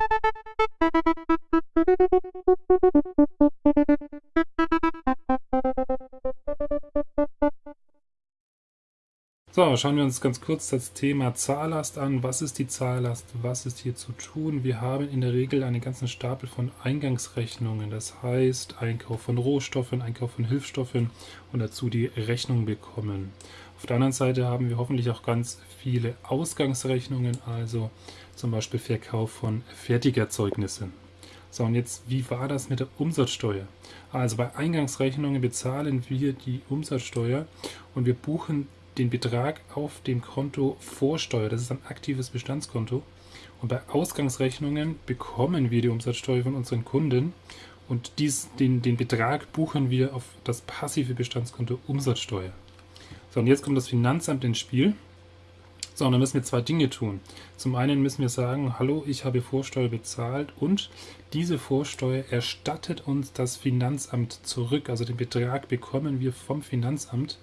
you So, schauen wir uns ganz kurz das Thema Zahllast an. Was ist die Zahllast? Was ist hier zu tun? Wir haben in der Regel einen ganzen Stapel von Eingangsrechnungen. Das heißt, Einkauf von Rohstoffen, Einkauf von Hilfsstoffen und dazu die Rechnung bekommen. Auf der anderen Seite haben wir hoffentlich auch ganz viele Ausgangsrechnungen, also zum Beispiel Verkauf von Fertigerzeugnissen. So, und jetzt, wie war das mit der Umsatzsteuer? Also bei Eingangsrechnungen bezahlen wir die Umsatzsteuer und wir buchen den Betrag auf dem Konto Vorsteuer. Das ist ein aktives Bestandskonto. Und bei Ausgangsrechnungen bekommen wir die Umsatzsteuer von unseren Kunden und dies, den, den Betrag buchen wir auf das passive Bestandskonto Umsatzsteuer. So, und jetzt kommt das Finanzamt ins Spiel. So, und dann müssen wir zwei Dinge tun. Zum einen müssen wir sagen, hallo, ich habe Vorsteuer bezahlt und diese Vorsteuer erstattet uns das Finanzamt zurück. Also den Betrag bekommen wir vom Finanzamt.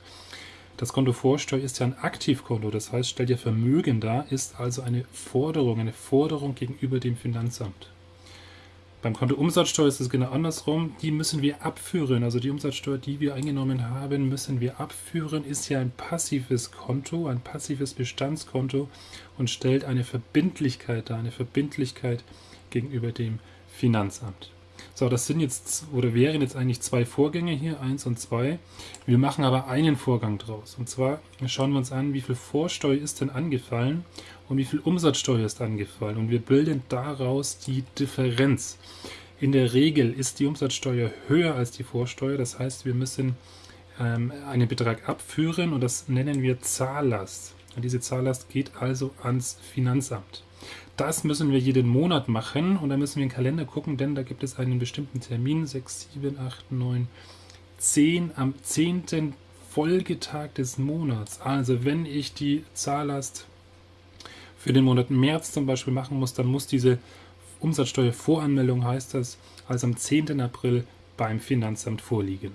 Das Konto Vorsteuer ist ja ein Aktivkonto, das heißt, stellt ja Vermögen dar, ist also eine Forderung, eine Forderung gegenüber dem Finanzamt. Beim Konto Umsatzsteuer ist es genau andersrum. Die müssen wir abführen. Also die Umsatzsteuer, die wir eingenommen haben, müssen wir abführen. Ist ja ein passives Konto, ein passives Bestandskonto und stellt eine Verbindlichkeit dar, eine Verbindlichkeit gegenüber dem Finanzamt. So, das sind jetzt oder wären jetzt eigentlich zwei Vorgänge hier, eins und zwei. Wir machen aber einen Vorgang draus. Und zwar schauen wir uns an, wie viel Vorsteuer ist denn angefallen und wie viel Umsatzsteuer ist angefallen. Und wir bilden daraus die Differenz. In der Regel ist die Umsatzsteuer höher als die Vorsteuer. Das heißt, wir müssen ähm, einen Betrag abführen und das nennen wir Zahllast. Und diese Zahllast geht also ans Finanzamt. Das müssen wir jeden Monat machen und da müssen wir in den Kalender gucken, denn da gibt es einen bestimmten Termin, 6, 7, 8, 9, 10, am 10. Folgetag des Monats. Also wenn ich die Zahllast für den Monat März zum Beispiel machen muss, dann muss diese Umsatzsteuervoranmeldung, heißt das, also am 10. April beim Finanzamt vorliegen.